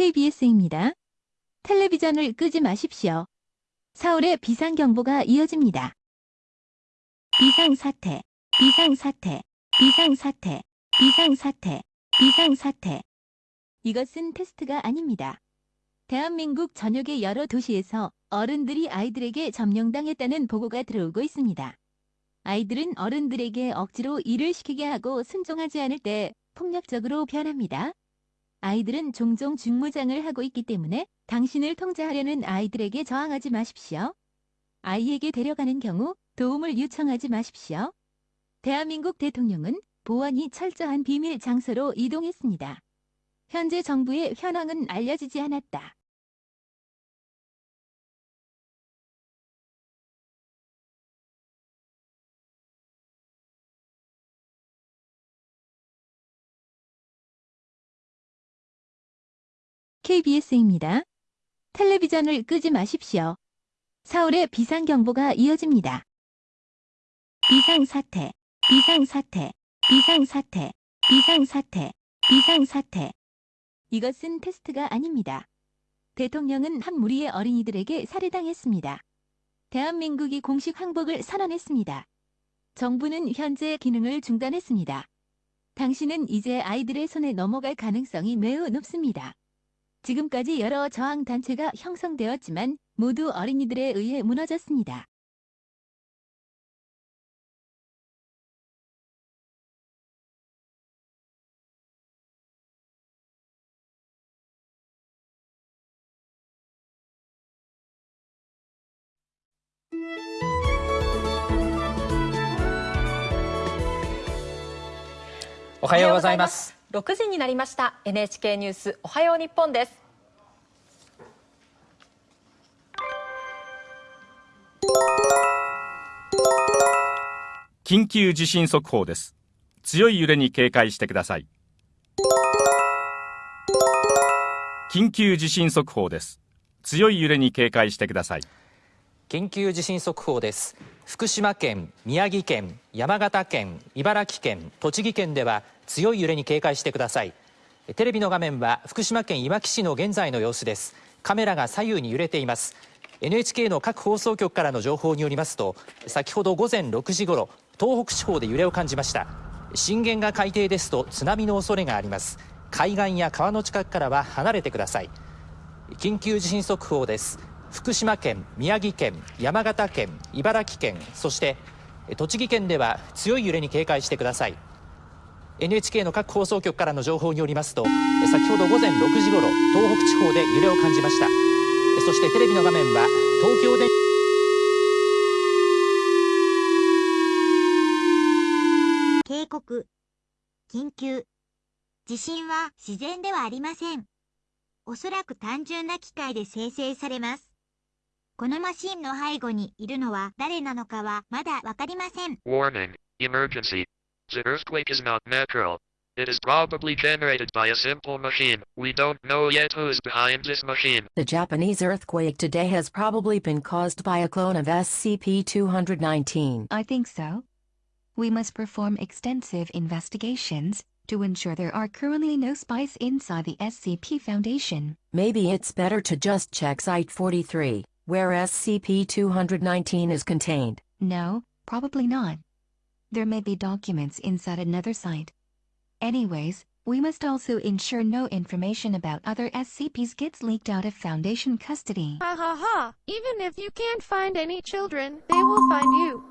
KBS입니다. 텔레비전을 끄지 마십시오. 서울에 비상경보가 이어집니다. 비상사태, 비상사태, 비상사태, 비상사태, 비상사태. 이것은 테스트가 아닙니다. 대한민국 전역의 여러 도시에서 어른들이 아이들에게 점령당했다는 보고가 들어오고 있습니다. 아이들은 어른들에게 억지로 일을 시키게 하고 순종하지 않을 때 폭력적으로 변합니다. 아이들은 종종 중무장을 하고 있기 때문에 당신을 통제하려는 아이들에게 저항하지 마십시오. 아이에게 데려가는 경우 도움을 요청하지 마십시오. 대한민국 대통령은 보안이 철저한 비밀 장소로 이동했습니다. 현재 정부의 현황은 알려지지 않았다. KBS입니다. 텔레비전을 끄지 마십시오. 서울에 비상경보가 이어집니다. 비상사태, 비상사태, 비상사태, 비상사태, 비상사태. 이것은 테스트가 아닙니다. 대통령은 한 무리의 어린이들에게 살해당했습니다. 대한민국이 공식 항복을 선언했습니다. 정부는 현재 기능을 중단했습니다. 당신은 이제 아이들의 손에 넘어갈 가능성이 매우 높습니다. 지금까지 여러 저항단체가 형성되었지만 모두 어린이들에 의해 무너졌습니다. 오하요 고자이마스. 6時になりました。NHK ニュースおはよう日本です。緊急地震速報です。強い揺れに警戒してください。緊急地震速報です。強い揺れに警戒してください。緊急地震速報です。福島県、宮城県、山形県、茨城県、栃木県では強い揺れに警戒してください。テレビの画面は福島県いわき市の現在の様子です。カメラが左右に揺れています。NHK の各放送局からの情報によりますと、先ほど午前6時ごろ、東北地方で揺れを感じました。震源が海底ですと津波の恐れがあります。海岸や川の近くからは離れてください。緊急地震速報です福島県宮城県山形県茨城県そして栃木県では強い揺れに警戒してください NHK の各放送局からの情報によりますと先ほど午前6時ごろ東北地方で揺れを感じましたそしてテレビの画面は東京電警告、緊急。地震は自然ではありません。おそらく単純な機械で生成されます。このマシンの背後にいるのは誰なのかはまだわかりません。Warning, emergency. The earthquake is not natural. It is probably generated by a simple machine. We don't know yet who's behind this machine. The Japanese earthquake today has probably been caused by a clone of SCP-219. I think so. We must perform extensive investigations to ensure there are currently no spies inside the SCP Foundation. Maybe it's better to just check Site 43, where SCP-219 is contained. No, probably not. There may be documents inside another site. Anyways, we must also ensure no information about other SCPs gets leaked out of Foundation custody. Ha ha ha! Even if you can't find any children, they will find you.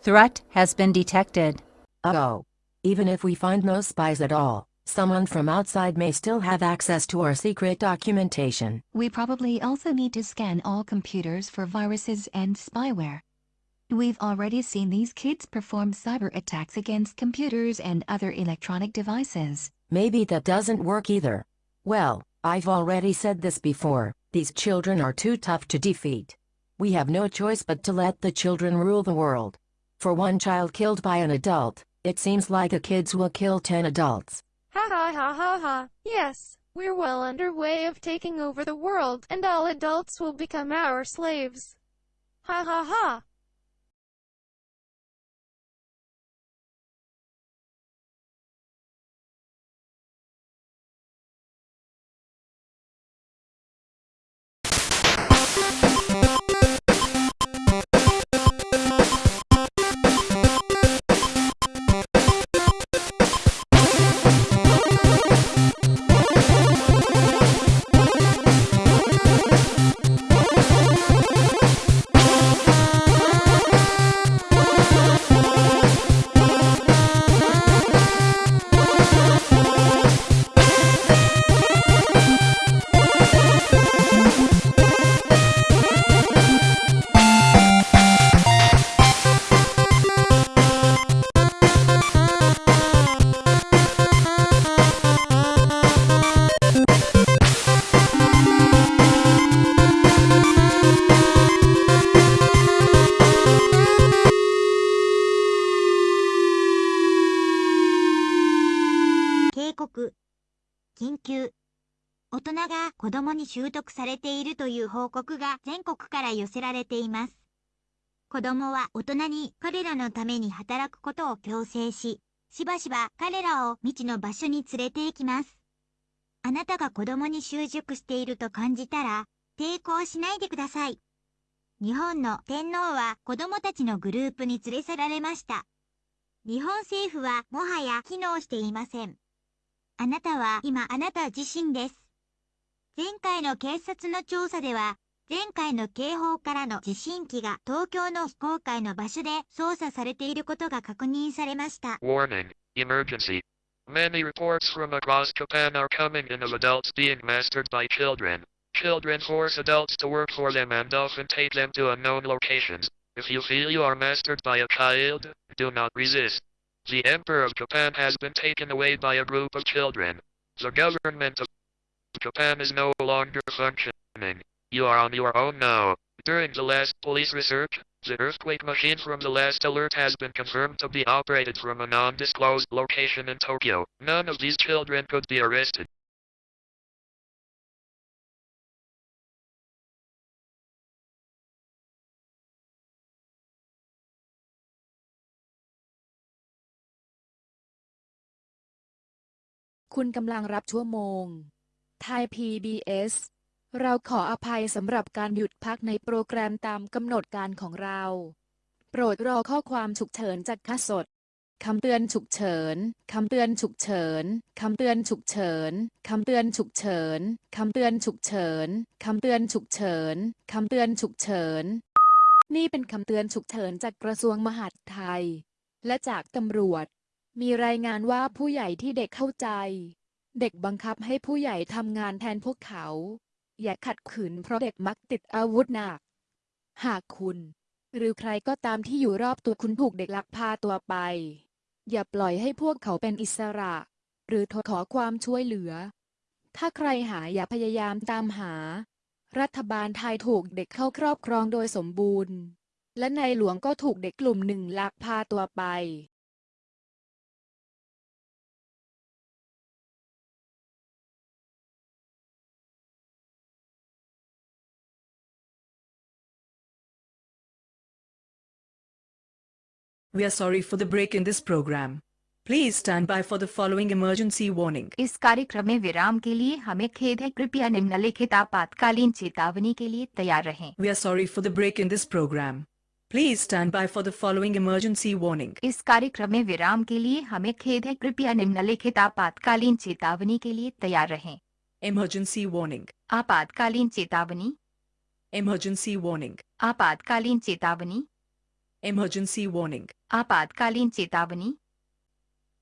Threat has been detected. Uh-oh. Even if we find no spies at all, someone from outside may still have access to our secret documentation. We probably also need to scan all computers for viruses and spyware. We've already seen these kids perform cyber attacks against computers and other electronic devices. Maybe that doesn't work either. Well, I've already said this before, these children are too tough to defeat. We have no choice but to let the children rule the world. For one child killed by an adult, it seems like the kids will kill 10 adults. Ha ha ha ha ha! Yes, we're well underway of taking over the world, and all adults will become our slaves. Ha ha ha! が子供に習得されているという報告が全国から寄せられています。子供は大人に彼らのために働くことを強制し、しばしば彼らを未知の場所に連れて行きます。あなたが子供に習熟していると感じたら、抵抗しないでください。日本の天皇は子供たちのグループに連れ去られました。日本政府はもはや機能していません。あなたは今あなた自身です。前回の警察の調査では、前回の警報からの地震機が東京の非公開の場所で操作されていることが確認されました。Warning, emergency. Many reports from across Japan are coming in of adults being mastered by children. Children force adults to work for them and often take them to unknown locations. If you feel you are mastered by a child, do not resist. The Emperor of Japan has been taken away by a group of children. The government of Japan is no longer functioning. You are on your own now. During the last police research, the earthquake machine from the last alert has been confirmed to be operated from a non-disclosed location in Tokyo. None of these children could be arrested. "คุณกำลังรับชั่วโมง ไทย PBS เราขออภัยสำหรับการหยุดพักในโปรแกรมตามกำหนดการของเรา โปรดรอข้อความฉุกเฉินจากค่าสดคำเตือนฉุกเฉิน คำเตือนฉุกเฉิน คำเตือนฉุกเฉิน คำเตือนฉุกเฉิน คำเตือนฉุกเฉิน คำเตือนฉุกเฉิน คำเตือนฉุกเฉิน นี่เป็นคำเตือนฉุกเฉินจากกระทรวงมหาดไทย และจากตำรวจ มีรายงานว่าผู้ใหญ่ที่เด็กเข้าใจ เด็กบังคับให้ผู้ใหญ่ทำงานแทนพวกเขา อย่าขัดขืนเพราะเด็กมักติดอาวุธหนัก หากคุณ หรือใครก็ตามที่อยู่รอบตัวคุณถูกเด็กลักพาตัวไป อย่าปล่อยให้พวกเขาเป็นอิสระ หรือทขอความช่วยเหลือ ถ้าใครหาอย่าพยายามตามหา รัฐบาลไทยถูกเด็กเข้าครอบครองโดยสมบูรณ์ และในหลวงก็ถูกเด็กกลุ่มหนึ่งลักพาตัวไป We are sorry for the break in this program. Please stand by for the following emergency warning. इस कार्यक्रम में विराम के लिए हमें खेद है कृपया निम्नलिखित आपातकालीन चेतावनी के लिए तैयार रहें We are sorry for the break in this program. Please stand by for the following emergency warning. इस कार्यक्रम में विराम के लिए हमें खेद है कृपया निम्नलिखित आपातकालीन चेतावनी के लिए तैयार रहें Emergency warning. आपातकालीन चेतावनी Emergency warning. आपातकालीन चेतावनी Emergency warning. आपातकालीन चेतावनी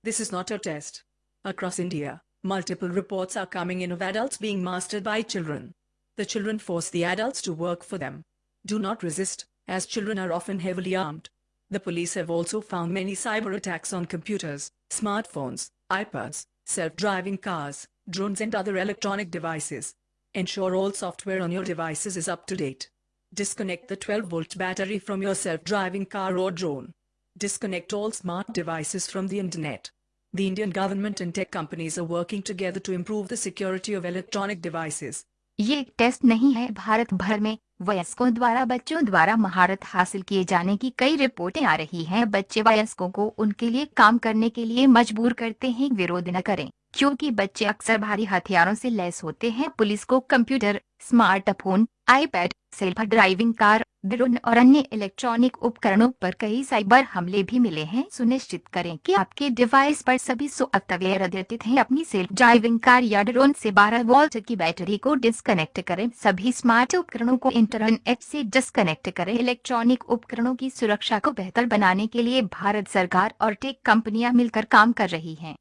This is not a test. Across India, multiple reports are coming in of adults being mastered by children. The children force the adults to work for them. Do not resist, as children are often heavily armed. The police have also found many cyber attacks on computers, smartphones, iPads, self-driving cars, drones and other electronic devices. Ensure all software on your devices is up to date. Disconnect the 12-volt battery from your self-driving car or drone. Disconnect all smart devices from the internet. The Indian government and tech companies are working together to improve the security of electronic devices. ये एक test नहीं है भारत भर में वयस्कों द्वारा बच्चों द्वारा महारत हासिल किए जाने की कई रिपोर्टें आ रही हैं बच्चे वयस्कों को उनके लिए काम करने के लिए मजबूर करते हैं विरोध न करें क्योंकि बच्चे अक्सर भारी हथियारों से लैस होते हैं पुलिस को computer smartphone iPad self driving car drone और अन्य इलेक्ट्रॉनिक उपकरणों पर कई साइबर हमले भी मिले हैं। सुनिश्चित करें कि आपके डिवाइस पर सभी सॉफ्टवेयर अद्यतित हैं। अपनी सेल्फ ड्राइविंग कार या ड्रोन से 12 वोल्ट की बैटरी को डिस्कनेक्ट करें। सभी स्मार्ट उपकरणों को इंटरनेट से डिस्कनेक्ट करें। इलेक्ट्रॉनिक उपकरणों की सुरक्षा को बेहतर बनाने के लिए भारत सरकार और टेक कंपनियाँ मिलकर काम कर रही हैं।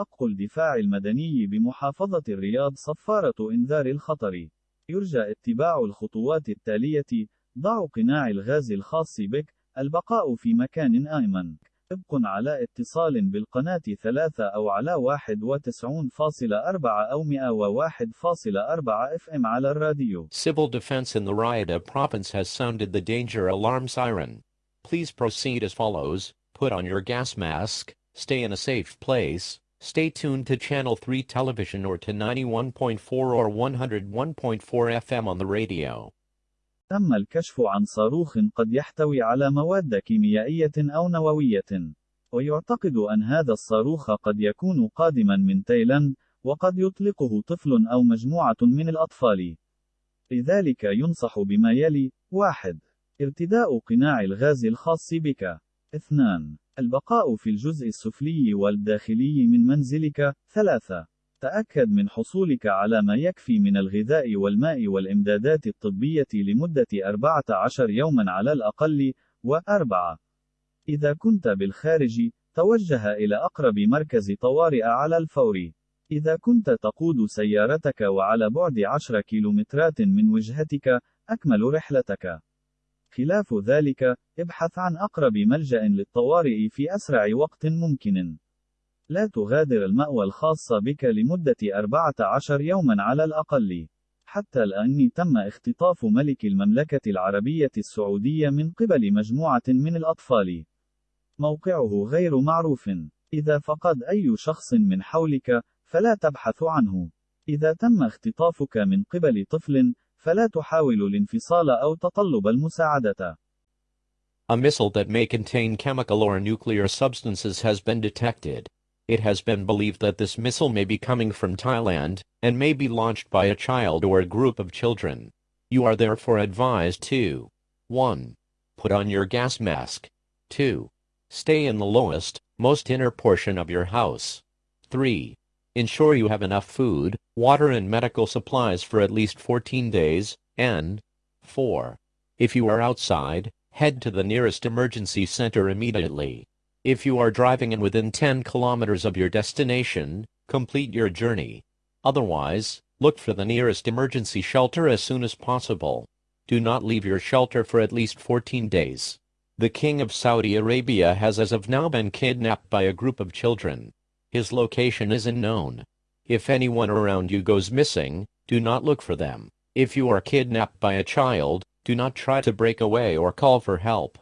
دق الدفاع المدني بمحافظة الرياض صفارة إنذار الخطر. يرجى اتباع الخطوات التالية: ضع قناع الغاز الخاص بك، البقاء في مكان آمن، ابق على اتصال بالقناة ثلاثة أو على 91.4 أو 101.4 FM على الراديو. Civil defense in the Rayada province has sounded the danger alarm siren. Please proceed as follows put on your gas mask, stay in a safe place, stay tuned to Channel 3 television or to 91.4 or 101.4 FM on the radio. تم الكشف عن صاروخ قد يحتوي على مواد كيميائية أو نووية. ويعتقد أن هذا الصاروخ قد يكون قادما من تايلاند، وقد يطلقه طفل أو مجموعة من الأطفال. لذلك ينصح بما يلي: 1. ارتداء قناع الغاز الخاص بك. 2. البقاء في الجزء السفلي والداخلي من منزلك. 3. تأكد من حصولك على ما يكفي من الغذاء والماء والإمدادات الطبية لمدة 14 يوما على الأقل. و4. إذا كنت بالخارج، توجه إلى أقرب مركز طوارئ على الفور. إذا كنت تقود سيارتك وعلى بعد 10 كيلومترات من وجهتك، أكمل رحلتك. خلاف ذلك، ابحث عن أقرب ملجأ للطوارئ في أسرع وقت ممكن. لا تغادر المأوى الخاص بك لمدة 14 يوما على الأقل. حتى الآن تم اختطاف ملك المملكة العربية السعودية من قبل مجموعة من الأطفال. موقعه غير معروف. إذا فقد أي شخص من حولك، فلا تبحث عنه. إذا تم اختطافك من قبل طفل، فلا تحاول الانفصال أو تطلب المساعدة. A missile that may contain chemical or nuclear substances has been detected. It has been believed that this missile may be coming from Thailand, and may be launched by a child or a group of children. You are therefore advised to 1. Put on your gas mask. 2. Stay in the lowest, most inner portion of your house. 3. Ensure you have enough food, water and medical supplies for at least 14 days, and 4. If you are outside, head to the nearest emergency center immediately. If you are driving and within 10 kilometers of your destination, complete your journey. Otherwise, look for the nearest emergency shelter as soon as possible. Do not leave your shelter for at least 14 days. The King of Saudi Arabia has as of now been kidnapped by a group of children. His location is unknown. If anyone around you goes missing, do not look for them. If you are kidnapped by a child, do not try to break away or call for help.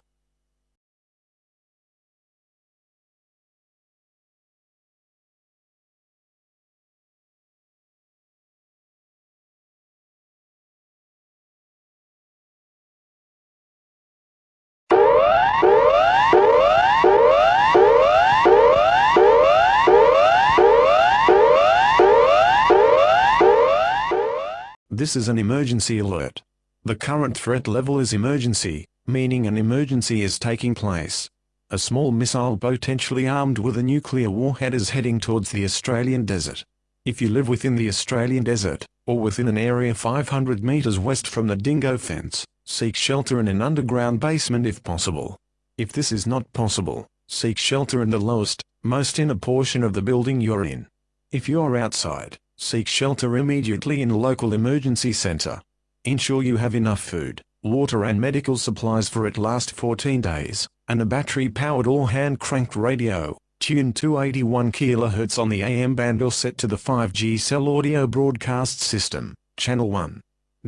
This is an emergency alert. The current threat level is emergency, meaning an emergency is taking place. A small missile potentially armed with a nuclear warhead is heading towards the Australian desert. If you live within the Australian desert, or within an area 500 meters west from the dingo fence, seek shelter in an underground basement if possible. If this is not possible, seek shelter in the lowest, most inner portion of the building you're in. If you're outside, seek shelter immediately in a local emergency center. Ensure you have enough food, water and medical supplies for at last 14 days, and a battery-powered or hand-cranked radio, tuned 281 kHz on the AM band or set to the 5G cell audio broadcast system, channel 1.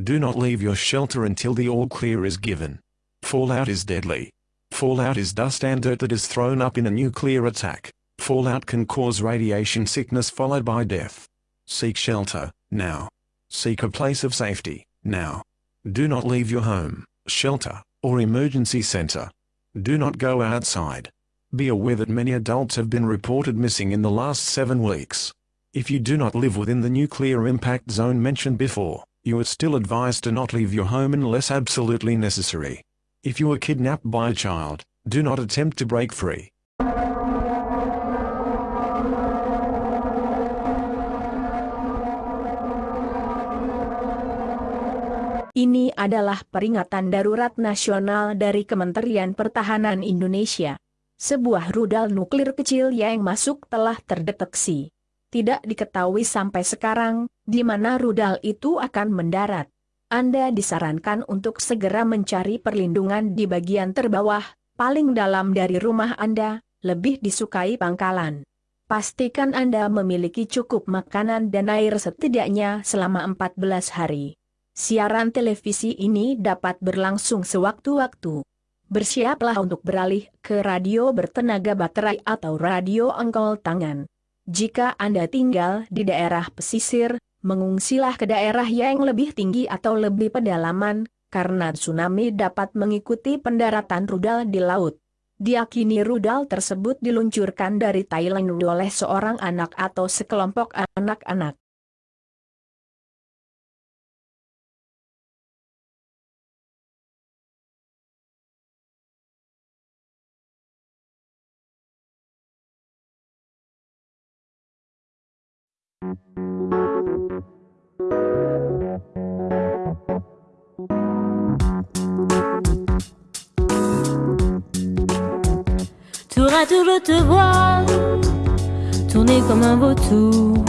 Do not leave your shelter until the all clear is given. Fallout is deadly. Fallout is dust and dirt that is thrown up in a nuclear attack. Fallout can cause radiation sickness followed by death. Seek shelter, now. Seek a place of safety, now. Do not leave your home, shelter, or emergency center. Do not go outside. Be aware that many adults have been reported missing in the last seven weeks. If you do not live within the nuclear impact zone mentioned before, you are still advised to not leave your home unless absolutely necessary. If you are kidnapped by a child, do not attempt to break free. Ini adalah peringatan darurat nasional dari Kementerian Pertahanan Indonesia. Sebuah rudal nuklir kecil yang masuk telah terdeteksi. Tidak diketahui sampai sekarang, di mana rudal itu akan mendarat. Anda disarankan untuk segera mencari perlindungan di bagian terbawah, paling dalam dari rumah Anda, lebih disukai pangkalan. Pastikan Anda memiliki cukup makanan dan air setidaknya selama 14 hari. Siaran televisi ini dapat berlangsung sewaktu-waktu. Bersiaplah untuk beralih ke radio bertenaga baterai atau radio engkol tangan. Jika Anda tinggal di daerah pesisir, mengungsilah ke daerah yang lebih tinggi atau lebih pedalaman, karena tsunami dapat mengikuti pendaratan rudal di laut. Diakini rudal tersebut diluncurkan dari Thailand oleh seorang anak atau sekelompok anak-anak. Tour à tour je te vois Tourner comme un vautour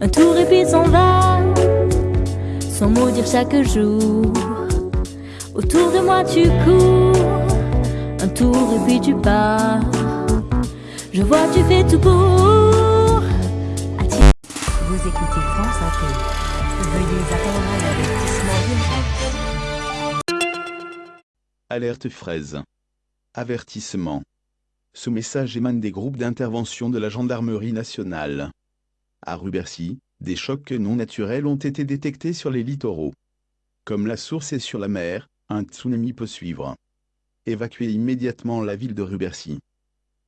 Un tour et puis s'en va Sans mot dire chaque jour Autour de moi tu cours Un tour et puis tu pars Je vois tu fais tout pour Vous écoutez France Inter. Veuillez attendre un avertissement d'urgence. Alerte fraise. Avertissement. Ce message émane des groupes d'intervention de la gendarmerie nationale. À Rubercy, des chocs non naturels ont été détectés sur les littoraux. Comme la source est sur la mer, un tsunami peut suivre. Évacuez immédiatement la ville de Rubercy.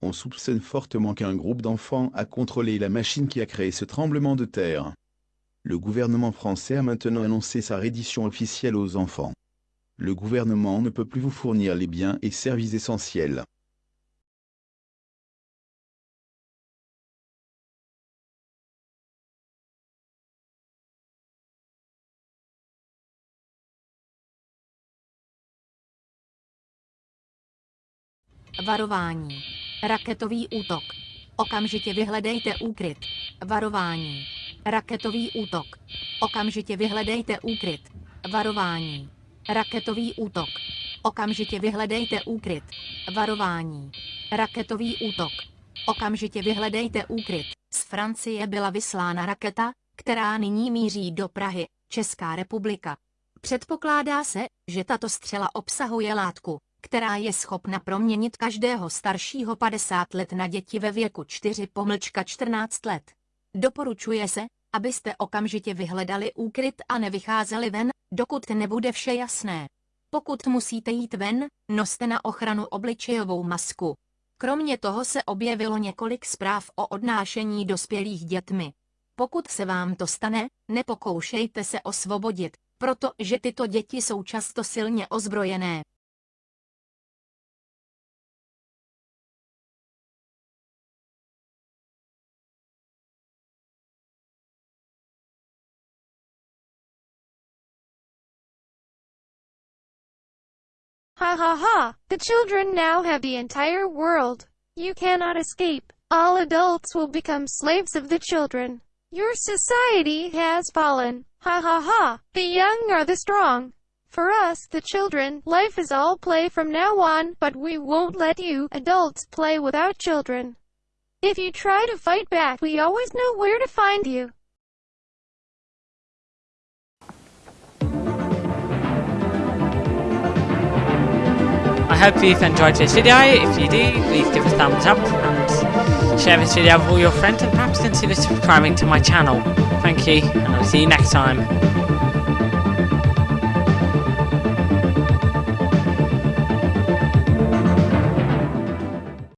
On soupçonne fortement qu'un groupe d'enfants a contrôlé la machine qui a créé ce tremblement de terre. Le gouvernement français a maintenant annoncé sa reddition officielle aux enfants. Le gouvernement ne peut plus vous fournir les biens et services essentiels. Varování. Raketový útok. Okamžitě vyhledejte úkryt. Varování. Raketový útok. Okamžitě vyhledejte úkryt. Varování. Raketový útok. Okamžitě vyhledejte úkryt. Varování. Raketový útok. Okamžitě vyhledejte úkryt. Z Francie byla vyslána raketa, která nyní míří do Prahy, Česká republika. Předpokládá se, že tato střela obsahuje látku, která je schopna proměnit každého staršího 50 let na děti ve věku 4 pomlčka 14 let. Doporučuje se, abyste okamžitě vyhledali úkryt a nevycházeli ven, dokud nebude vše jasné. Pokud musíte jít ven, noste na ochranu obličejovou masku. Kromě toho se objevilo několik zpráv o odnášení dospělých dětmi. Pokud se vám to stane, nepokoušejte se osvobodit, protože tyto děti jsou často silně ozbrojené. Ha ha ha! The children now have the entire world. You cannot escape. All adults will become slaves of the children. Your society has fallen. Ha ha ha! The young are the strong. For us, the children, life is all play from now on, but we won't let you, adults, play without children. If you try to fight back, we always know where to find you. Hope you've enjoyed this video. If you do, please give a thumbs up and share this video with all your friends and perhaps consider subscribing to my channel. Thank you, and I'll see you next time.